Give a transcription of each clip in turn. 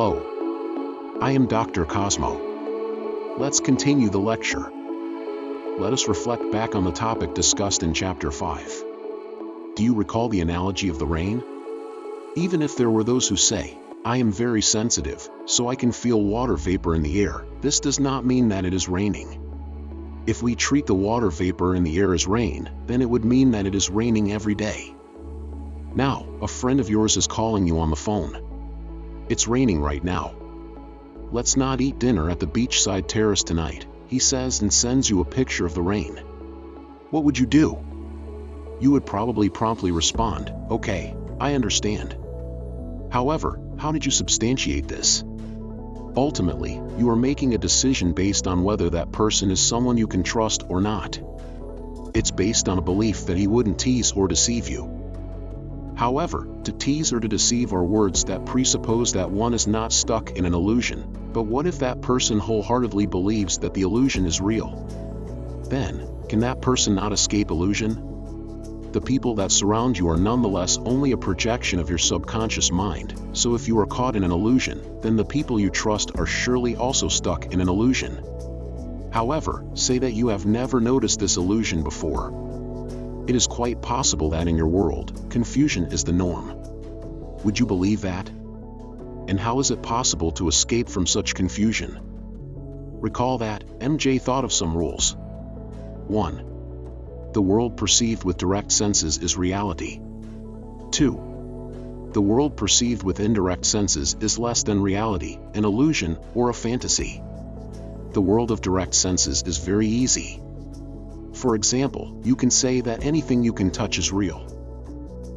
Hello. I am Dr. Cosmo. Let's continue the lecture. Let us reflect back on the topic discussed in Chapter 5. Do you recall the analogy of the rain? Even if there were those who say, I am very sensitive, so I can feel water vapor in the air, this does not mean that it is raining. If we treat the water vapor in the air as rain, then it would mean that it is raining every day. Now, a friend of yours is calling you on the phone. It's raining right now. Let's not eat dinner at the beachside terrace tonight, he says and sends you a picture of the rain. What would you do? You would probably promptly respond, okay, I understand. However, how did you substantiate this? Ultimately, you are making a decision based on whether that person is someone you can trust or not. It's based on a belief that he wouldn't tease or deceive you. However, to tease or to deceive are words that presuppose that one is not stuck in an illusion, but what if that person wholeheartedly believes that the illusion is real? Then, can that person not escape illusion? the people that surround you are nonetheless only a projection of your subconscious mind, so if you are caught in an illusion, then the people you trust are surely also stuck in an illusion. However, say that you have never noticed this illusion before. It is quite possible that in your world, confusion is the norm. Would you believe that? And how is it possible to escape from such confusion? Recall that, MJ thought of some rules. 1 the world perceived with direct senses is reality. 2. The world perceived with indirect senses is less than reality, an illusion, or a fantasy. The world of direct senses is very easy. For example, you can say that anything you can touch is real.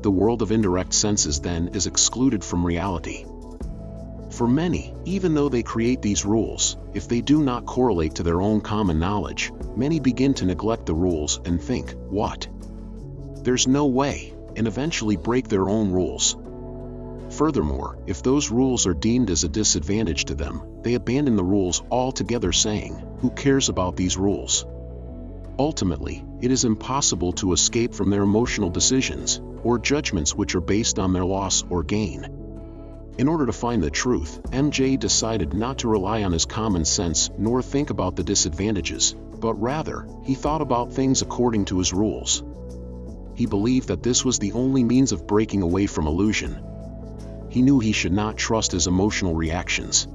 The world of indirect senses then is excluded from reality. For many, even though they create these rules, if they do not correlate to their own common knowledge, many begin to neglect the rules and think, what? There's no way, and eventually break their own rules. Furthermore, if those rules are deemed as a disadvantage to them, they abandon the rules altogether saying, who cares about these rules? Ultimately, it is impossible to escape from their emotional decisions, or judgments which are based on their loss or gain. In order to find the truth, MJ decided not to rely on his common sense nor think about the disadvantages, but rather, he thought about things according to his rules. He believed that this was the only means of breaking away from illusion. He knew he should not trust his emotional reactions.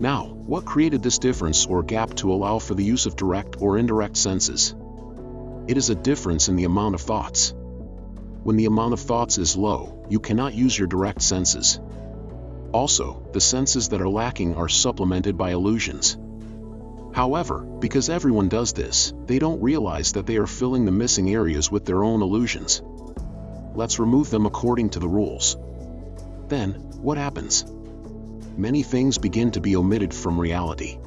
Now, what created this difference or gap to allow for the use of direct or indirect senses? It is a difference in the amount of thoughts. When the amount of thoughts is low, you cannot use your direct senses. Also, the senses that are lacking are supplemented by illusions. However, because everyone does this, they don't realize that they are filling the missing areas with their own illusions. Let's remove them according to the rules. Then, what happens? Many things begin to be omitted from reality.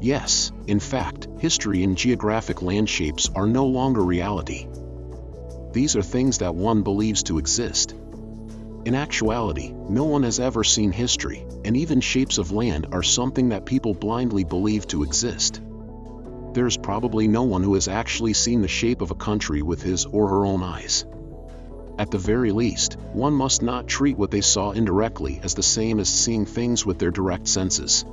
Yes, in fact, history and geographic landscapes are no longer reality. These are things that one believes to exist, in actuality, no one has ever seen history, and even shapes of land are something that people blindly believe to exist. There's probably no one who has actually seen the shape of a country with his or her own eyes. At the very least, one must not treat what they saw indirectly as the same as seeing things with their direct senses.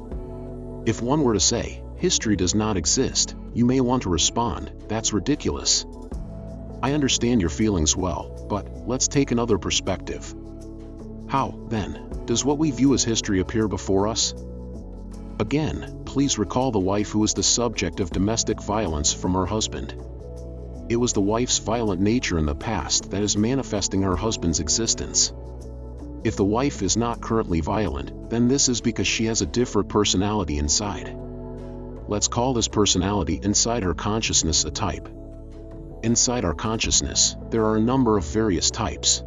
If one were to say, history does not exist, you may want to respond, that's ridiculous. I understand your feelings well, but let's take another perspective. How, then, does what we view as history appear before us? Again, please recall the wife who was the subject of domestic violence from her husband. It was the wife's violent nature in the past that is manifesting her husband's existence. If the wife is not currently violent, then this is because she has a different personality inside. Let's call this personality inside her consciousness a type. Inside our consciousness, there are a number of various types.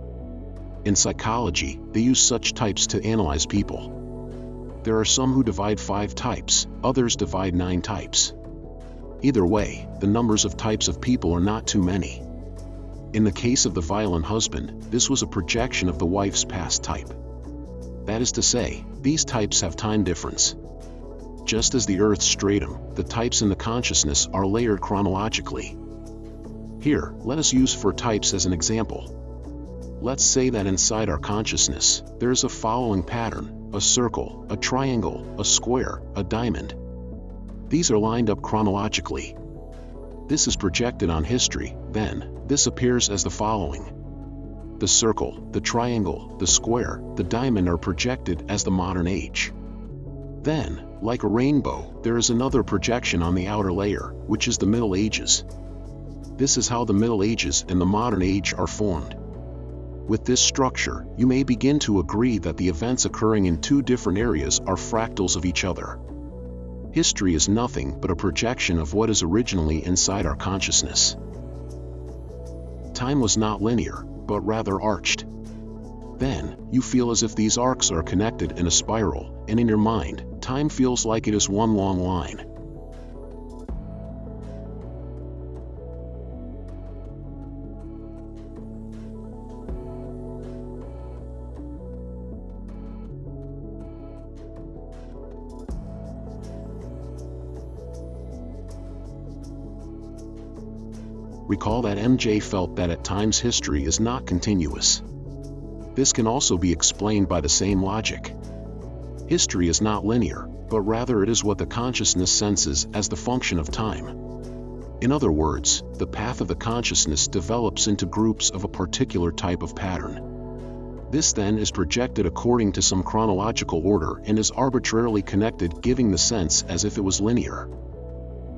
In psychology, they use such types to analyze people. There are some who divide five types, others divide nine types. Either way, the numbers of types of people are not too many. In the case of the violent husband, this was a projection of the wife's past type. That is to say, these types have time difference. Just as the Earth's stratum, the types in the consciousness are layered chronologically. Here, let us use four types as an example. Let's say that inside our consciousness, there is a following pattern, a circle, a triangle, a square, a diamond. These are lined up chronologically. This is projected on history, then, this appears as the following. The circle, the triangle, the square, the diamond are projected as the modern age. Then, like a rainbow, there is another projection on the outer layer, which is the Middle Ages. This is how the Middle Ages and the modern age are formed. With this structure, you may begin to agree that the events occurring in two different areas are fractals of each other. History is nothing but a projection of what is originally inside our consciousness. Time was not linear, but rather arched. Then, you feel as if these arcs are connected in a spiral, and in your mind, time feels like it is one long line. Recall that MJ felt that at times history is not continuous. This can also be explained by the same logic. History is not linear, but rather it is what the consciousness senses as the function of time. In other words, the path of the consciousness develops into groups of a particular type of pattern. This then is projected according to some chronological order and is arbitrarily connected giving the sense as if it was linear.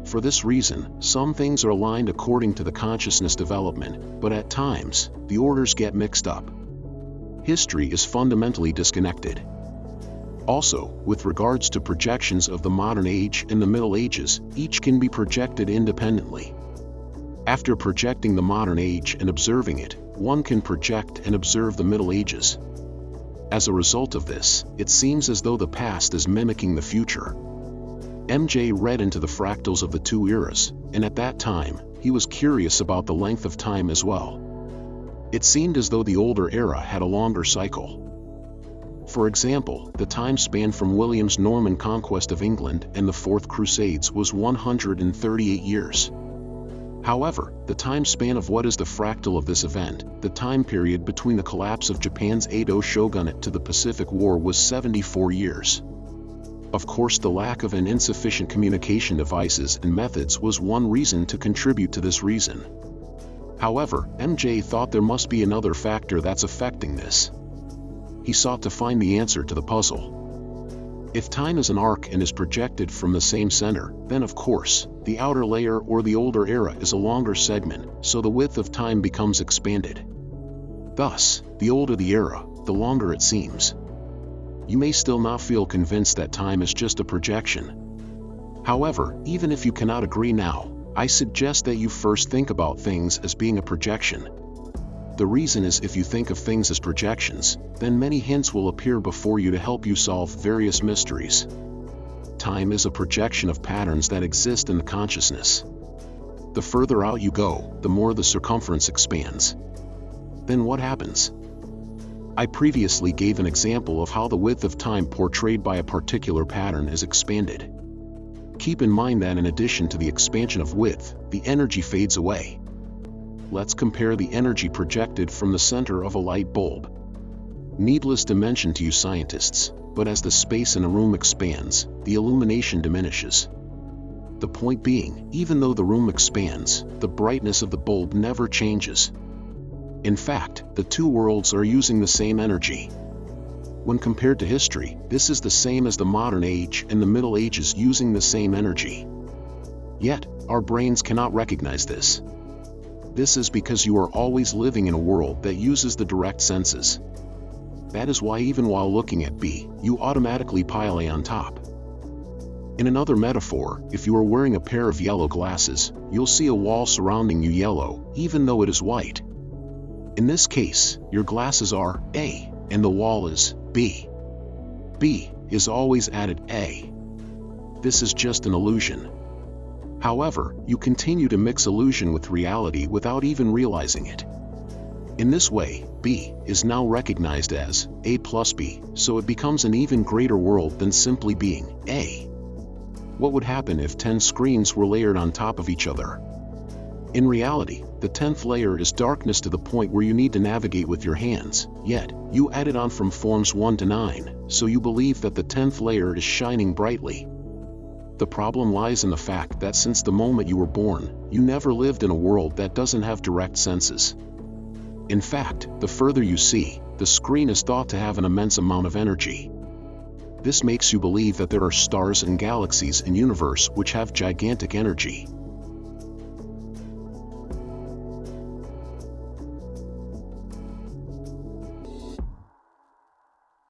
For this reason, some things are aligned according to the consciousness development, but at times, the orders get mixed up. History is fundamentally disconnected. Also, with regards to projections of the modern age and the Middle Ages, each can be projected independently. After projecting the modern age and observing it, one can project and observe the Middle Ages. As a result of this, it seems as though the past is mimicking the future. MJ read into the fractals of the two eras, and at that time, he was curious about the length of time as well. It seemed as though the older era had a longer cycle. For example, the time span from William's Norman conquest of England and the Fourth Crusades was 138 years. However, the time span of what is the fractal of this event, the time period between the collapse of Japan's Edo shogunate to the Pacific War was 74 years. Of course the lack of an insufficient communication devices and methods was one reason to contribute to this reason. However, MJ thought there must be another factor that's affecting this. He sought to find the answer to the puzzle. If time is an arc and is projected from the same center, then of course, the outer layer or the older era is a longer segment, so the width of time becomes expanded. Thus, the older the era, the longer it seems you may still not feel convinced that time is just a projection. However, even if you cannot agree now, I suggest that you first think about things as being a projection. The reason is if you think of things as projections, then many hints will appear before you to help you solve various mysteries. Time is a projection of patterns that exist in the consciousness. The further out you go, the more the circumference expands. Then what happens? I previously gave an example of how the width of time portrayed by a particular pattern is expanded. Keep in mind that in addition to the expansion of width, the energy fades away. Let's compare the energy projected from the center of a light bulb. Needless to mention to you scientists, but as the space in a room expands, the illumination diminishes. The point being, even though the room expands, the brightness of the bulb never changes, in fact, the two worlds are using the same energy. When compared to history, this is the same as the modern age and the Middle Ages using the same energy. Yet, our brains cannot recognize this. This is because you are always living in a world that uses the direct senses. That is why even while looking at B, you automatically pile A on top. In another metaphor, if you are wearing a pair of yellow glasses, you'll see a wall surrounding you yellow, even though it is white. In this case, your glasses are A, and the wall is B. B is always added A. This is just an illusion. However, you continue to mix illusion with reality without even realizing it. In this way, B is now recognized as A plus B, so it becomes an even greater world than simply being A. What would happen if 10 screens were layered on top of each other? In reality, the 10th layer is darkness to the point where you need to navigate with your hands, yet, you added on from forms 1 to 9, so you believe that the 10th layer is shining brightly. The problem lies in the fact that since the moment you were born, you never lived in a world that doesn't have direct senses. In fact, the further you see, the screen is thought to have an immense amount of energy. This makes you believe that there are stars and galaxies in universe which have gigantic energy.